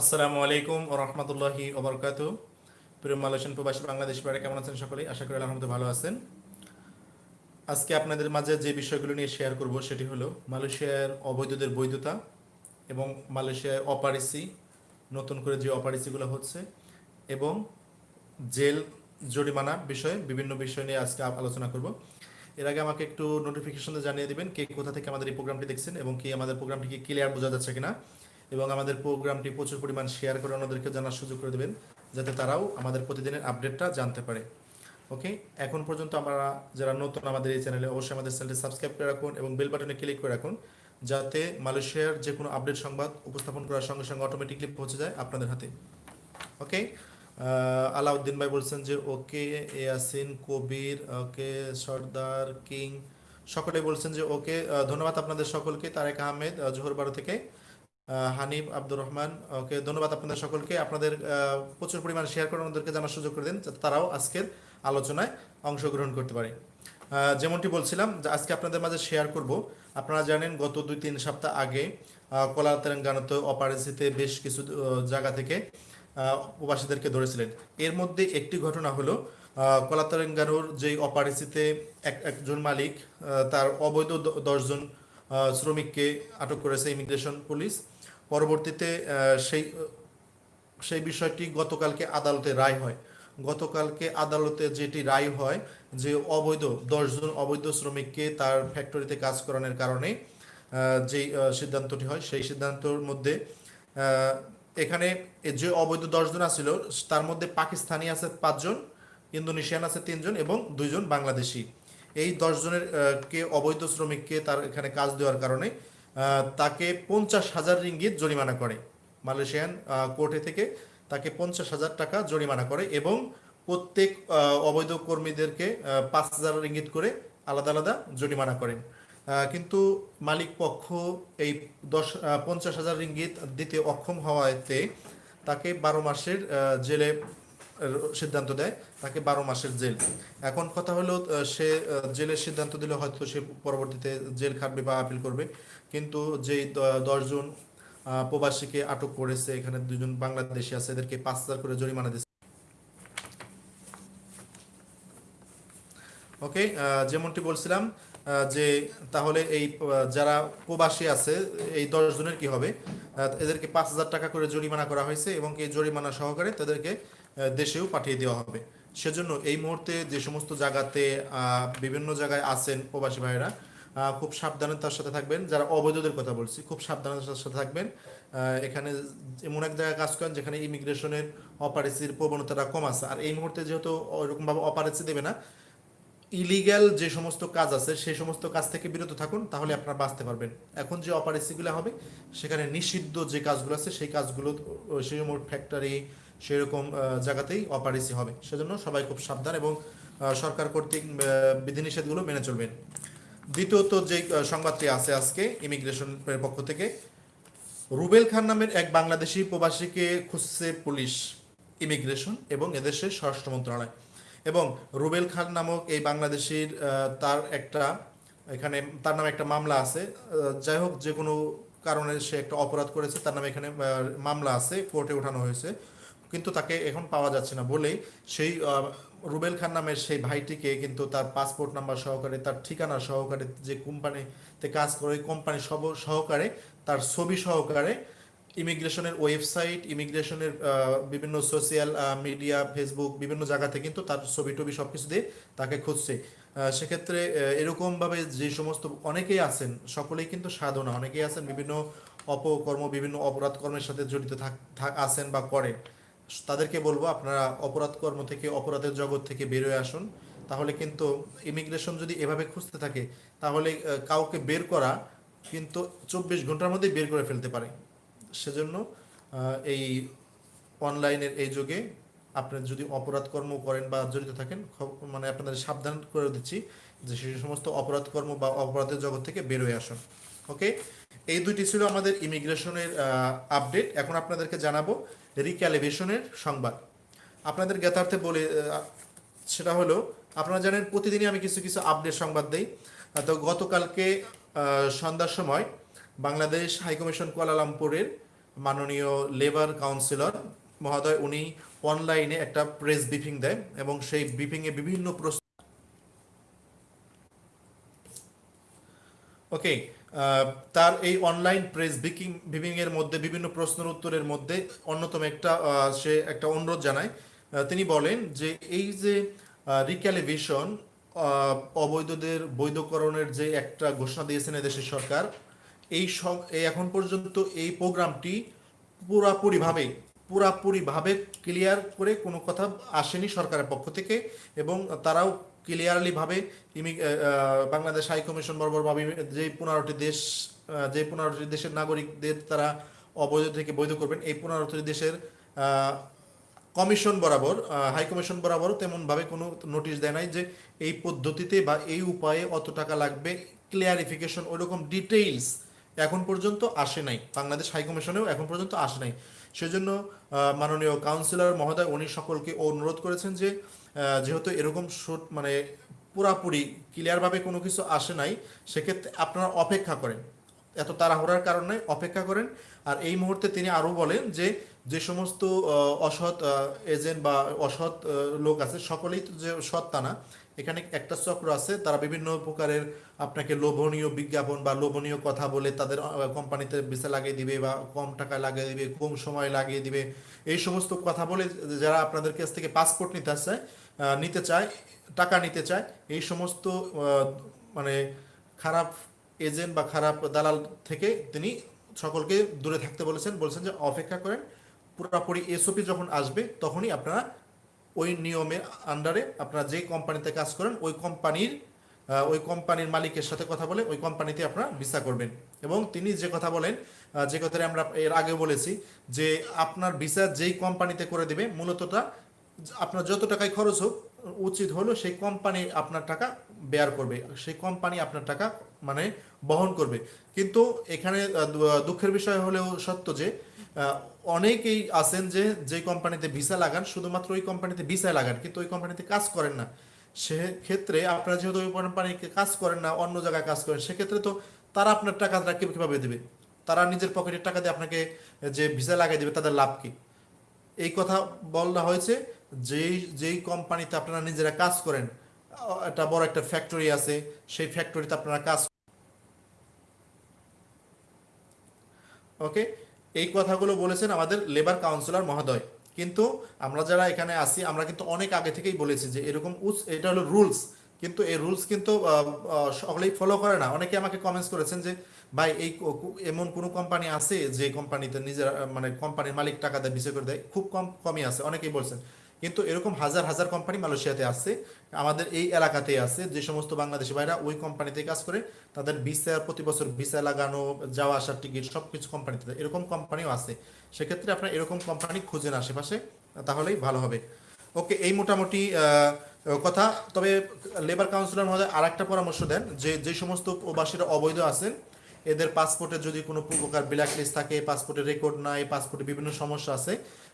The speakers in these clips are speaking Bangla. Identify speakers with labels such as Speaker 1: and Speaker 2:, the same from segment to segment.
Speaker 1: আসসালামু আলাইকুম ও রহমতুল্লাহি ওবরকাত প্রিয় মালয়েশিয়ান প্রবাসী বাংলাদেশ বাইরে কেমন আছেন সকলেই? আশা করি আলহামদুলিল্লাহ ভালো আছেন। আজকে আপনাদের মাঝে যে বিষয়গুলো নিয়ে শেয়ার করব সেটি হলো মালয়েশিয়ার অবৈধদের বৈধতা এবং মালয়েশিয়ার অপারেসি, নতুন করে যে অপারেসিগুলো হচ্ছে এবং জেল, জরিমানা বিষয়ে বিভিন্ন বিষয় নিয়ে আজকে আলোচনা করব। এর আগে আমাকে একটু নোটিফিকেশন জানিয়ে দিবেন কে কোথা থেকে আমাদের এই প্রোগ্রামটি দেখছেন এবং কি আমাদের প্রোগ্রামটিকে ক্লিয়ার বোঝা যাচ্ছে কিনা। এবং আমাদের প্রোগ্রামটি প্রচুর পরিমাণ শেয়ার করে অন্যদেরকে জানার সুযোগ করে দেবেন যাতে তারাও আমাদের প্রতিদিনের আপডেটটা জানতে পারে। ওকে এখন পর্যন্ত আমরা যারা নতুন আমাদের এই চ্যানেলে অবশ্যই আমাদের চ্যানেলটি সাবস্ক্রাইব করে রাখুন এবং বেল বাটনে ক্লিক করে রাখুন যাতে মালয়েশিয়ার যে কোনো আপডেট সংবাদ উপস্থাপন করার সঙ্গে সঙ্গে অটোমেটিকলি পৌঁছে যায় আপনাদের হাতে। ওকে আলাউদ্দিন ভাই বলছেন যে ওকে ইয়াসিন কবির ওকে সর্দার কিং সকলে বলছেন যে ওকে ধন্যবাদ আপনাদের সকলকে তারেক আহমেদ আহ, জোহর বারো থেকে। হানিফ আব্দুর রহমান, ওকে ধন্যবাদ আপনাদের সকলকে। আপনাদের প্রচুর পরিমাণ শেয়ার করে ওনাদেরকে জানার সুযোগ করে দিন, যাতে তারাও আজকের আলোচনায় অংশগ্রহণ করতে পারে। যেমনটি বলছিলাম যে আজকে আপনাদের মাঝে শেয়ার করব। আপনারা জানেন গত দুই তিন সপ্তাহ আগে কলা তেলেঙ্গানাতে অপারেসিতে বেশ কিছু জায়গা থেকে প্রবাসীদেরকে ধরেছিলেন। এর মধ্যে একটি ঘটনা হলো কলা তেলেঙ্গানোর যে অপারেসিতে এক, একজন মালিক তার অবৈধ দশজন শ্রমিককে আটক করেছে ইমিগ্রেশন পুলিশ। পরবর্তীতে সেই সেই বিষয়টি গতকালকে আদালতে রায় হয়। গতকালকে আদালতে যেটি রায় হয় যে অবৈধ দশজন অবৈধ শ্রমিককে তার ফ্যাক্টরিতে কাজ করানোর কারণে যেই সিদ্ধান্তটি হয়, সেই সিদ্ধান্তর মধ্যে এখানে যে অবৈধ দশজন আছিল, তার মধ্যে পাকিস্তানি আছে পাঁচজন, ইন্দোনেশিয়ান আছে তিনজন এবং দুইজন বাংলাদেশি। এই দশজনের কে অবৈধ শ্রমিককে তার এখানে কাজ দেওয়ার কারণে তাকে পঞ্চাশ হাজার রিঙ্গিত জরিমানা করে। মালয়েশিয়ান কোর্টে থেকে তাকে পঞ্চাশ হাজার টাকা জরিমানা করে এবং প্রত্যেক অবৈধ কর্মীদেরকে পাঁচ হাজার রিঙ্গিত করে আলাদা আলাদা জরিমানা করেন। কিন্তু মালিক পক্ষ এই দশ পঞ্চাশ হাজার রিঙ্গিত দিতে অক্ষম হওয়াতে তাকে বারো মাসের জেলে সিদ্ধান্ত দেয়, তাকে বারো মাসের জেল। এখন কথা হলো সে জেলের সিদ্ধান্ত দিলে হয়তো সে পরবর্তীতে জেল খাটবে বা আপিল করবে। কিন্তু যেই দশজন প্রবাসীকে আটক করেছে, এখানে দুজন বাংলাদেশি আছে, এদেরকে পাঁচ হাজার করে জরিমানা দিচ্ছে ওকে যেমনটি বলছিলাম যে তাহলে এই যারা প্রবাসী আছে, এই দশ জনের কি হবে? এদেরকে পাঁচ হাজার টাকা করে জরিমানা করা হয়েছে এবং এই জরিমানা সহকারে তাদেরকে দেশেও পাঠিয়ে দেওয়া হবে। সেজন্য এই মুহূর্তে যে সমস্ত জায়গাতে বিভিন্ন জায়গায় আছেন প্রবাসী ভাইয়েরা খুব সাবধানতার সাথে থাকবেন। যারা অবৈধদের কথা বলছি, খুব সাবধানতার সাথে থাকবেন। এখানে এমন এক জায়গায় কাজ করেন যেখানে ইমিগ্রেশনের অপারেসির প্রবণতাটা কম আছে। আর এই মুহূর্তে যেহেতু ওরকমভাবে অপারেসি দেবে না, ইলিগ্যাল যে সমস্ত কাজ আছে, সেই সমস্ত কাজ থেকে বিরত থাকুন, তাহলে আপনারা বাঁচতে পারবেন। এখন যে অপারেসিগুলো হবে, সেখানে নিষিদ্ধ যে কাজগুলো আছে, সেই কাজগুলো সেই ফ্যাক্টরি সেরকম জায়গাতেই অপারেসি হবে। সেজন্য সবাই খুব সাবধান এবং সরকার কর্তৃক বিধিনিষেধগুলো মেনে চলবেন। দ্বিতীয়ত যে সংবাদটি আছে আজকে ইমিগ্রেশনের পক্ষ থেকে, রুবেল খান নামের এক বাংলাদেশি প্রবাসীকে খুঁজছে পুলিশ ইমিগ্রেশন এবং এদেশের স্বরাষ্ট্র মন্ত্রণালয়। এবং রুবেল খান নামক এই বাংলাদেশির তার একটা, এখানে তার নামে একটা মামলা আছে। যাই হোক, যে কোনো কারণে সে একটা অপরাধ করেছে, তার নামে এখানে মামলা আছে, কোর্টে ওঠানো হয়েছে। কিন্তু তাকে এখন পাওয়া যাচ্ছে না বলেই সেই রুবেল খান নামের সেই ভাইটিকে কিন্তু তার পাসপোর্ট নাম্বার সহকারে, তার ঠিকানা সহকারে যে কোম্পানিতে কাজ করে কোম্পানি সব, সহকারে, তার ছবি সহকারে ইমিগ্রেশনের ওয়েবসাইট, ইমিগ্রেশনের বিভিন্ন সোশ্যাল মিডিয়া, ফেসবুক, বিভিন্ন জায়গাতে কিন্তু তার ছবি টবি সব কিছু দিয়ে তাকে খুঁজছে। সেক্ষেত্রে এরকমভাবে যে সমস্ত অনেকেই আছেন, সকলেই কিন্তু সাধনা, অনেকেই আছেন বিভিন্ন অপকর্ম, বিভিন্ন অপরাধ কর্মের সাথে জড়িত থাক, আছেন বা করেন। তাদেরকে বলব, আপনারা অপরাধ কর্ম থেকে, অপরাধের জগৎ থেকে বেরোয় আসুন। তাহলে কিন্তু ইমিগ্রেশন যদি এভাবে খুঁজতে থাকে, তাহলে কাউকে বের করা কিন্তু চব্বিশ ঘণ্টার মধ্যে বের করে ফেলতে পারে। সেজন্য এই অনলাইনের এই যুগে আপনি যদি অপরাধ কর্ম করেন বা জড়িত থাকেন মানে আপনাদের সাবধান করে দিচ্ছি যে সেই সমস্ত অপরাধ কর্ম বা অপরাধের জগৎ থেকে বেরোয় আসুন। ওকে এই দুইটি ছিল আমাদের ইমিগ্রেশনের আপডেট এখন আপনাদেরকে জানাব রিক্যালিভেশনের সংবাদ। আপনাদের জ্ঞাতার্থে বলে সেটা হলো, আপনারা জানেন প্রতিদিনই আমি কিছু কিছু আপডেট সংবাদ দেই। তো গতকালকে সন্ধ্যার সময় বাংলাদেশ হাইকমিশন কুয়ালালামপুরের মাননীয় লেবার কাউন্সিলর মহোদয়, উনি অনলাইনে একটা প্রেস ব্রিফিং দেয় এবং সেই ব্রিফিংয়ে বিভিন্ন প্রশ্ন ওকে তার এই অনলাইন প্রেস বিকিং বিভিং এর মধ্যে বিভিন্ন প্রশ্নের উত্তরের মধ্যে অন্যতম একটা সে একটা অনুরোধ জানায়। তিনি বলেন যে এই যে রিক্যালিভেশন অবৈধদের বৈধকরণের যে একটা ঘোষণা দিয়েছেন এদেশের সরকার, এই এখন পর্যন্ত এই প্রোগ্রামটি পুরাপুরিভাবে পুরাপুরিভাবে ক্লিয়ার করে কোনো কথা আসেনি সরকারের পক্ষ থেকে এবং তারাও ক্লিয়ারলিভাবে ইমি- বাংলাদেশ হাই কমিশন বরাবর ভাবে যে পনেরোটি দেশ যে পনেরোটি দেশের নাগরিকদের তারা অবৈধ থেকে বৈধ করবেন, এই পনেরোটি দেশের কমিশন বরাবর হাই কমিশন বরাবর তেমন ভাবে কোনো নোটিশ দেয় নাই যে এই পদ্ধতিতে বা এই উপায়ে অত টাকা লাগবে, ক্লিয়ারিফিকেশন, ওইরকম ডিটেইলস এখন পর্যন্ত আসে নাই। বাংলাদেশ হাইকমিশনেও এখন পর্যন্ত আসে নাই। সেজন্য মাননীয় কাউন্সিলর মহোদয়, উনি সকলকে অনুরোধ করেছেন যে যেহেতু এরকম শোট মানে পুরাপুরি ক্লিয়ারভাবে কোনো কিছু আসে নাই, সেক্ষেত্রে আপনারা অপেক্ষা করেন। এত তাড়াহুড়ার কারণে অপেক্ষা করেন। আর এই মুহূর্তে তিনি আরও বলেন যে যে সমস্ত অসৎ এজেন্ট বা অসৎ লোক আছে, সকলেই তো যে সৎ না এখানে একটা চক্র আছে তারা বিভিন্ন প্রকারের আপনাকে লোভনীয় বিজ্ঞাপন বা লোভনীয় কথা বলে তাদের কোম্পানিতে ভিসা লাগিয়ে দিবে বা কম টাকা লাগিয়ে দিবে কম সময় লাগিয়ে দিবে। এই সমস্ত কথা বলে যারা আপনাদের কাছ থেকে পাসপোর্ট নিতে আহ, নিতে চায় টাকা নিতে চায় এই সমস্ত মানে খারাপ এজেন্ট বা খারাপ দালাল থেকে তিনি সকলকে দূরে থাকতে বলেছেন। বলেছেন যে অপেক্ষা করেন পুরোপুরি এসওপি যখন আসবে তখনই আপনারা ওই নিয়মের আন্ডারে আপনারা যে কোম্পানিতে কাজ করেন, ওই কোম্পানির ওই কোম্পানির মালিকের সাথে কথা বলে ওই কোম্পানিতে আপনারা ভিসা করবেন। এবং তিনি যে কথা বলেন যে কথাটা আমরা এর আগে বলেছি, যে আপনার ভিসা যেই কোম্পানিতে করে দেবে মূলতটা আপনার যত টাকায় খরচ হোক, উচিত হলো সেই কোম্পানি আপনার টাকা বেয়ার করবে। সেই কোম্পানি আপনার টাকা মানে বহন করবে। কিন্তু এখানে দুঃখের বিষয় হলেও সত্য যে অনেকেই আছেন যে যে কোম্পানিতে ভিসা লাগান, শুধুমাত্র ওই কোম্পানিতে ভিসা লাগান, কিন্তু ওই কোম্পানিতে কাজ করেন না। সেক্ষেত্রে আপনারা যেহেতু ওই কোম্পানিকে কাজ করেন না, অন্য জায়গায় কাজ করেন, সেক্ষেত্রে তো তারা আপনার টাকাটা কীভাবে দেবে? তারা নিজের পকেটের টাকা দিয়ে আপনাকে যে ভিসা লাগিয়ে দেবে, তাদের লাভ কি? এই কথা বলা হয়েছে, যেই যেই কোম্পানিতে আপনারা নিজেরা কাজ করেন একটা বড় একটা ফ্যাক্টরি আছে, সেই ফ্যাক্টরিতে আপনারা কাজ ওকে এই কথাগুলো বলেছেন আমাদের লেবার কাউন্সিলর মহোদয়। কিন্তু আমরা যারা এখানে আসি আমরা কিন্তু অনেক আগে থেকেই বলেছি যে এরকম উস- এটা হলো রুলস কিন্তু এই রুলস কিন্তু সকলেই ফলো করে না। অনেকে আমাকে কমেন্টস করেছেন যে, ভাই, এই এমন কোনো কোম্পানি আছে যে কোম্পানিতে নিজের মানে কোম্পানির মালিক টাকা দেয় বিষয় করে দেয়? খুব কম, কমই আছে। অনেকেই বলছেন। কিন্তু এরকম হাজার হাজার কোম্পানি মালয়েশিয়াতে আছে, আমাদের এই এলাকাতেই আছে, যে সমস্ত বাংলাদেশি ভাইরা ওই কোম্পানিতে কাজ করে, তাদের ভিসা প্রতি বছর ভিসা লাগানো, যাওয়া আসার টিকিট সব কিছু কোম্পানিতে এরকম কোম্পানিও আছে। সেক্ষেত্রে আপনার এরকম কোম্পানি খুঁজেন আশেপাশে, তাহলেই ভালো হবে। ওকে, এই মোটামুটি কথা। তবে লেবার কাউন্সিলর মহোদয় আর একটা পরামর্শ দেন, যে যে সমস্ত প্রবাসীরা অবৈধ আছেন এদের পাসপোর্টে যদি কোনো প্রকার ব্ল্যাক লিস্ট থাকে পাসপোর্টের রেকর্ড নাই পাসপোর্টে বিভিন্ন সমস্যা আছে,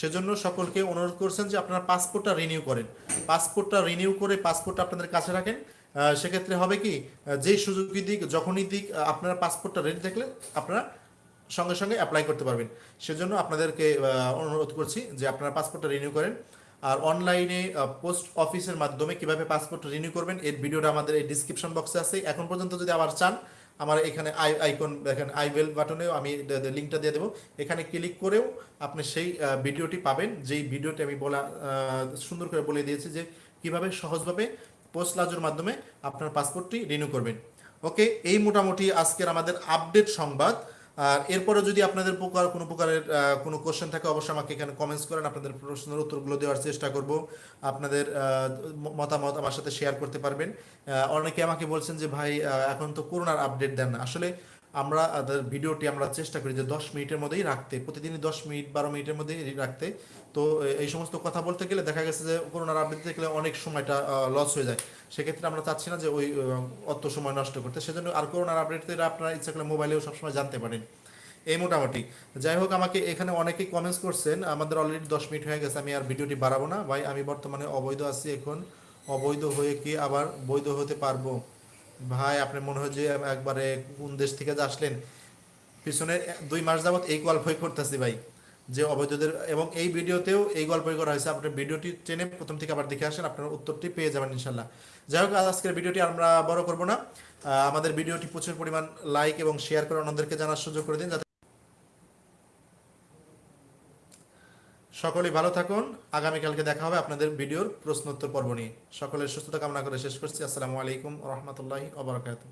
Speaker 1: সেজন্য সকলকে অনুরোধ করছেন যে আপনারা পাসপোর্টটা রিনিউ করেন। পাসপোর্টটা রিনিউ করে পাসপোর্টটা আপনাদের কাছে রাখেন। সেক্ষেত্রে হবে কি যেই সুযোগই দিক, যখনই দিক আপনার পাসপোর্টটা রেডি থাকলে আপনারা সঙ্গে সঙ্গে অ্যাপ্লাই করতে পারবেন। সেজন্য আপনাদেরকে অনুরোধ করছি যে আপনারা পাসপোর্টটা রিনিউ করেন। আর অনলাইনে পোস্ট অফিসের মাধ্যমে কীভাবে পাসপোর্ট রিনিউ করবেন, এর ভিডিওটা আমাদের এই ডিসক্রিপশন বক্সে আছে। এখন পর্যন্ত যদি আবার চান আমার এখানে আই আইকন দেখেন আই বেল বাটনেও আমি লিঙ্কটা দিয়ে দেবো। এখানে ক্লিক করেও আপনি সেই ভিডিওটি পাবেন। যেই ভিডিওটি আমি বলা সুন্দর করে বলে দিয়েছি যে কীভাবে সহজভাবে পোস্ট লাজোর মাধ্যমে আপনার পাসপোর্টটি রিনিউ করবেন। ওকে এই মোটামুটি আজকের আমাদের আপডেট সংবাদ। আর এরপরে যদি আপনাদের প্রকার কোনো প্রকারের কোনো কোয়েশ্চেন থাকে, অবশ্যই আমাকে এখানে কমেন্টস করেন, আপনাদের প্রশ্নের উত্তরগুলো দেওয়ার চেষ্টা করব। আপনাদের মতামত আমার সাথে শেয়ার করতে পারবেন। অনেকে আমাকে বলছেন যে, ভাই এখন তো করোনার আপডেট দেন না। আসলে আমরা ভিডিওটি আমরা চেষ্টা করি যে দশ মিনিটের মধ্যেই রাখতে, প্রতিদিনই দশ মিনিট, বারো মিনিটের মধ্যেই রাখতে। তো এই সমস্ত কথা বলতে গেলে দেখা গেছে যে করোনার আপডেট দেখলে অনেক সময়টা লস হয়ে যায়। সেক্ষেত্রে আমরা চাচ্ছি না যে ওই অত সময় নষ্ট করতে। সেজন্য আর করোনার আপডেট আপনারা ইচ্ছা করলে মোবাইলেও সবসময় জানতে পারেন। এই মোটামুটি। যাই হোক, আমাকে এখানে অনেকেই কমেন্টস করছেন, আমাদের অলরেডি দশ মিনিট হয়ে গেছে, আমি আর ভিডিওটি বাড়াবো না। ভাই, আমি বর্তমানে অবৈধ আছি এখন। অবৈধ হয়ে কি আবার বৈধ হতে পারব? ভাই, আপনি মনে হয় যে একবারে কোন দেশ থেকে যে আসলেন, পিছনে দুই মাস যাবত এই গল্পই করতেছি ভাই, যে অবৈধদের, এবং এই ভিডিওতেও এই গল্পই করা হয়েছে। আপনার ভিডিওটি টেনে প্রথম থেকে আবার দেখে আসেন, আপনার উত্তরটি পেয়ে যাবেন ইনশাল্লাহ। যাই হোক আজকের ভিডিওটি আমরা বড় করব না। আমাদের ভিডিওটি প্রচুর পরিমাণ লাইক এবং শেয়ার করে অন্যদেরকে জানার সুযোগ করে দিন, যাতে সকলেই ভালো থাকুন। আগামীকালকে দেখা হবে আপনাদের ভিডিওর প্রশ্নোত্তর পর্ব নিয়ে। সকলের সুস্থতা কামনা করে শেষ করছি। আসসালামু আলাইকুম রহমতুল্লাহি ওবরাকাতুহ